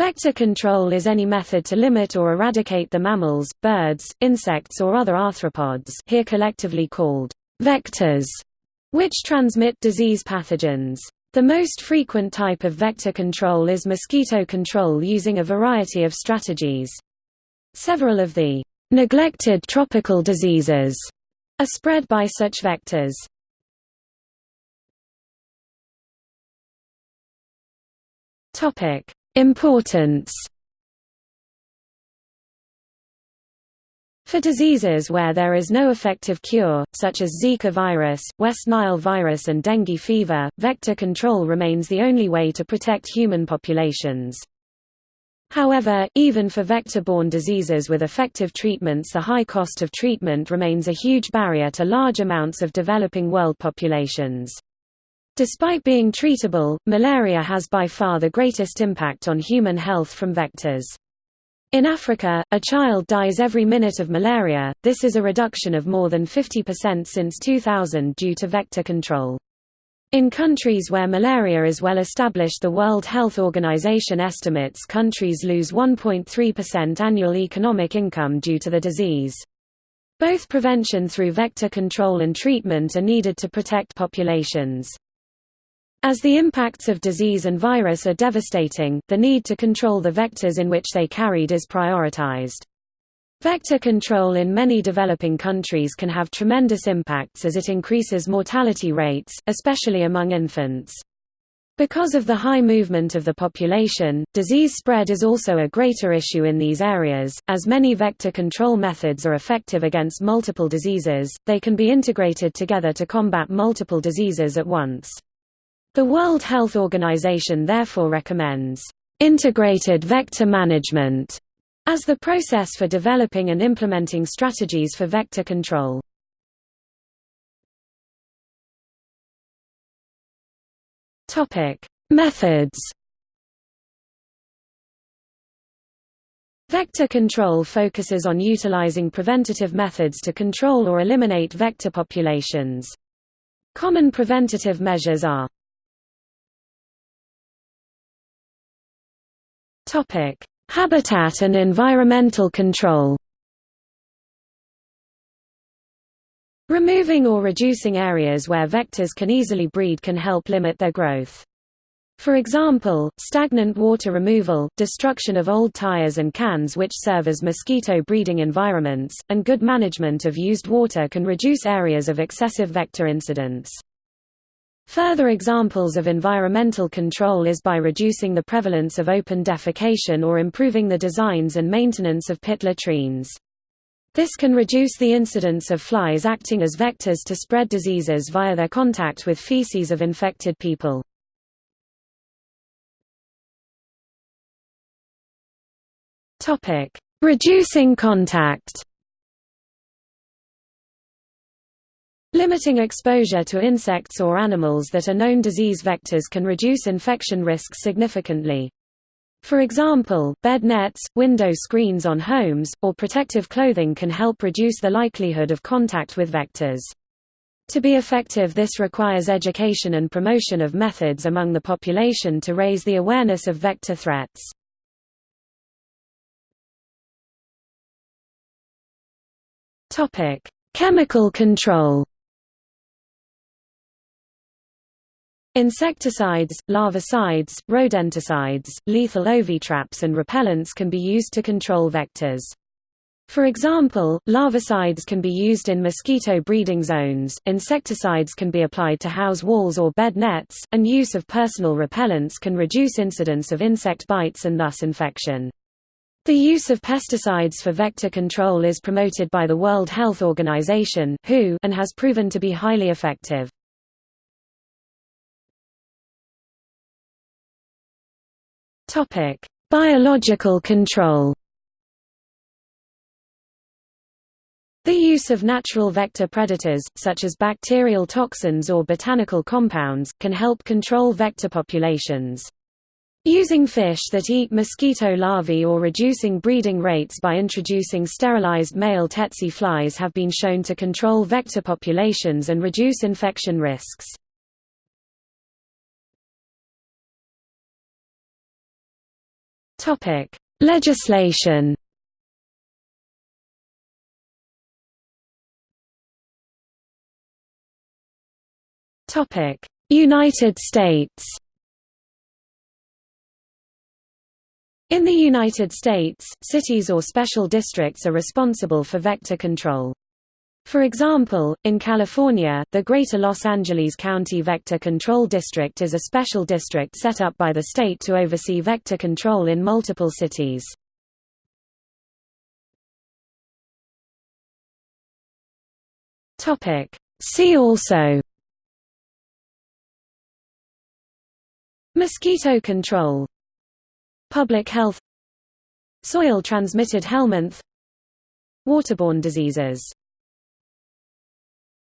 Vector control is any method to limit or eradicate the mammals, birds, insects or other arthropods here collectively called vectors, which transmit disease pathogens. The most frequent type of vector control is mosquito control using a variety of strategies. Several of the neglected tropical diseases are spread by such vectors. Topic: Importance For diseases where there is no effective cure, such as Zika virus, West Nile virus and dengue fever, vector control remains the only way to protect human populations. However, even for vector-borne diseases with effective treatments the high cost of treatment remains a huge barrier to large amounts of developing world populations. Despite being treatable, malaria has by far the greatest impact on human health from vectors. In Africa, a child dies every minute of malaria, this is a reduction of more than 50% since 2000 due to vector control. In countries where malaria is well established the World Health Organization estimates countries lose 1.3% annual economic income due to the disease. Both prevention through vector control and treatment are needed to protect populations. As the impacts of disease and virus are devastating, the need to control the vectors in which they carried is prioritized. Vector control in many developing countries can have tremendous impacts as it increases mortality rates, especially among infants. Because of the high movement of the population, disease spread is also a greater issue in these areas. As many vector control methods are effective against multiple diseases, they can be integrated together to combat multiple diseases at once. The World Health Organization therefore recommends integrated vector management as the process for developing and implementing strategies for vector control. Topic: Methods. Vector control focuses on utilizing preventative methods to control or eliminate vector populations. Common preventative measures are Topic: Habitat and environmental control. Removing or reducing areas where vectors can easily breed can help limit their growth. For example, stagnant water removal, destruction of old tires and cans which serve as mosquito breeding environments, and good management of used water can reduce areas of excessive vector incidence. Further examples of environmental control is by reducing the prevalence of open defecation or improving the designs and maintenance of pit latrines. This can reduce the incidence of flies acting as vectors to spread diseases via their contact with feces of infected people. Reducing contact Limiting exposure to insects or animals that are known disease vectors can reduce infection risks significantly. For example, bed nets, window screens on homes, or protective clothing can help reduce the likelihood of contact with vectors. To be effective this requires education and promotion of methods among the population to raise the awareness of vector threats. Chemical control Insecticides, larvicides, rodenticides, lethal ovitraps and repellents can be used to control vectors. For example, larvicides can be used in mosquito breeding zones, insecticides can be applied to house walls or bed nets, and use of personal repellents can reduce incidence of insect bites and thus infection. The use of pesticides for vector control is promoted by the World Health Organization (WHO) and has proven to be highly effective. Topic: Biological control. The use of natural vector predators, such as bacterial toxins or botanical compounds, can help control vector populations. Using fish that eat mosquito larvae or reducing breeding rates by introducing sterilized male tsetse flies have been shown to control vector populations and reduce infection risks. Topic: Legislation. Topic: United States. In the United States, cities or special districts are responsible for vector control. For example, in California, the Greater Los Angeles County Vector Control District is a special district set up by the state to oversee vector control in multiple cities. See also Mosquito control Public health Soil-transmitted helminth Waterborne diseases